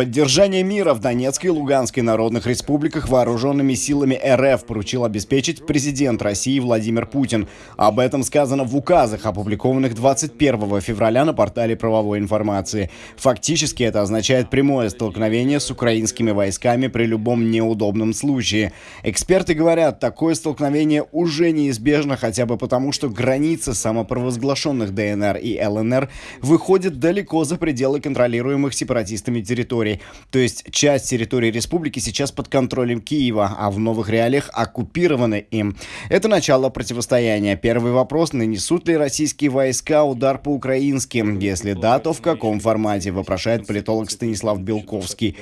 Поддержание мира в Донецкой и Луганской народных республиках вооруженными силами РФ поручил обеспечить президент России Владимир Путин. Об этом сказано в указах, опубликованных 21 февраля на портале правовой информации. Фактически это означает прямое столкновение с украинскими войсками при любом неудобном случае. Эксперты говорят, такое столкновение уже неизбежно хотя бы потому, что границы самопровозглашенных ДНР и ЛНР выходят далеко за пределы контролируемых сепаратистами территорий территорий. То есть часть территории республики сейчас под контролем Киева, а в новых реалиях оккупированы им. Это начало противостояния. Первый вопрос, нанесут ли российские войска удар по украинским? Если да, то в каком формате, вопрошает политолог Станислав Белковский.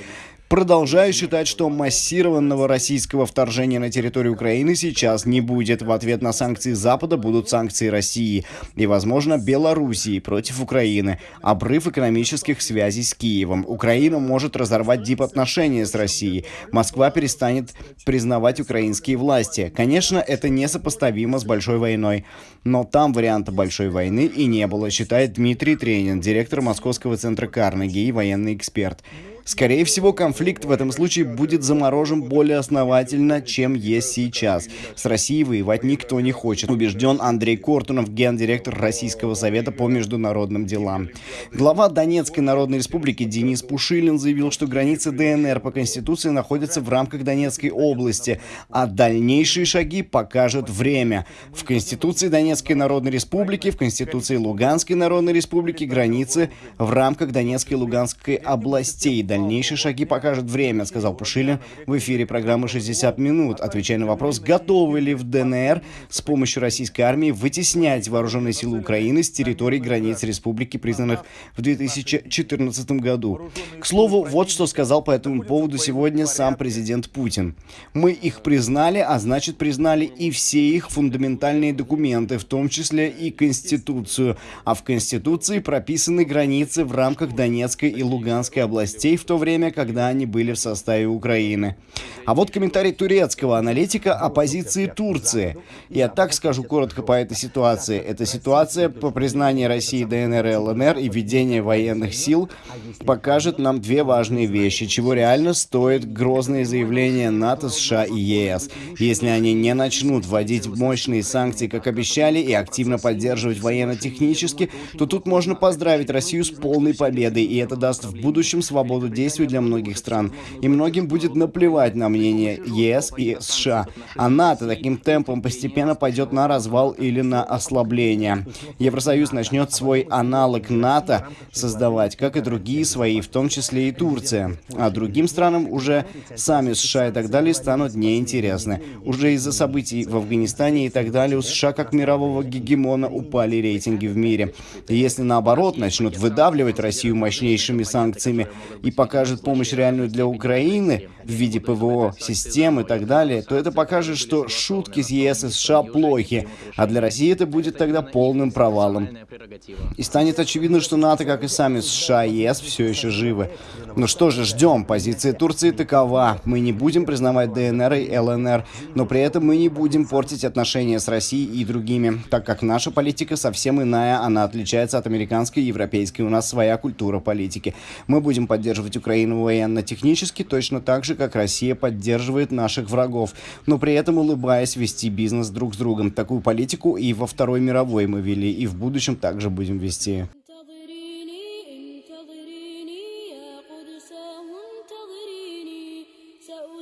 Продолжаю считать, что массированного российского вторжения на территорию Украины сейчас не будет. В ответ на санкции Запада будут санкции России и, возможно, Белоруссии против Украины. Обрыв экономических связей с Киевом. Украина может разорвать дипотношения с Россией. Москва перестанет признавать украинские власти. Конечно, это несопоставимо с большой войной. Но там варианта большой войны и не было, считает Дмитрий Тренин, директор Московского центра Карнеги и военный эксперт. Скорее всего, конфликт в этом случае будет заморожен более основательно, чем есть сейчас. С Россией воевать никто не хочет, убежден Андрей Кортунов, гендиректор Российского совета по международным делам. Глава Донецкой Народной Республики Денис Пушилин заявил, что границы ДНР по Конституции находятся в рамках Донецкой области, а дальнейшие шаги покажет время. В Конституции Донецкой Народной Республики, в Конституции Луганской Народной Республики границы в рамках Донецкой и Луганской областей. Дальнейшие шаги покажет время, сказал Пушилин в эфире программы «60 минут», отвечая на вопрос, готовы ли в ДНР с помощью российской армии вытеснять вооруженные силы Украины с территории границ республики, признанных в 2014 году. К слову, вот что сказал по этому поводу сегодня сам президент Путин. «Мы их признали, а значит признали и все их фундаментальные документы, в том числе и Конституцию. А в Конституции прописаны границы в рамках Донецкой и Луганской областей, в то время, когда они были в составе Украины. А вот комментарий турецкого аналитика о позиции Турции. Я так скажу коротко по этой ситуации. Эта ситуация по признанию России ДНР и ЛНР и введение военных сил покажет нам две важные вещи, чего реально стоит грозные заявления НАТО, США и ЕС. Если они не начнут вводить мощные санкции, как обещали, и активно поддерживать военно-технически, то тут можно поздравить Россию с полной победой, и это даст в будущем свободу действий для многих стран. И многим будет наплевать на мнение ЕС и США. А НАТО таким темпом постепенно пойдет на развал или на ослабление. Евросоюз начнет свой аналог НАТО создавать, как и другие свои, в том числе и Турция. А другим странам уже сами США и так далее станут неинтересны. Уже из-за событий в Афганистане и так далее у США как мирового гегемона упали рейтинги в мире. И если наоборот начнут выдавливать Россию мощнейшими санкциями и покажет помощь реальную для Украины в виде ПВО, систем и так далее, то это покажет, что шутки с ЕС и США плохи, а для России это будет тогда полным провалом. И станет очевидно, что НАТО, как и сами США и ЕС, все еще живы. Ну что же, ждем. Позиция Турции такова. Мы не будем признавать ДНР и ЛНР, но при этом мы не будем портить отношения с Россией и другими, так как наша политика совсем иная, она отличается от американской и европейской. У нас своя культура политики. Мы будем поддерживать поддерживать Украину военно-технически точно так же, как Россия поддерживает наших врагов, но при этом улыбаясь вести бизнес друг с другом. Такую политику и во Второй мировой мы вели, и в будущем также будем вести. سأ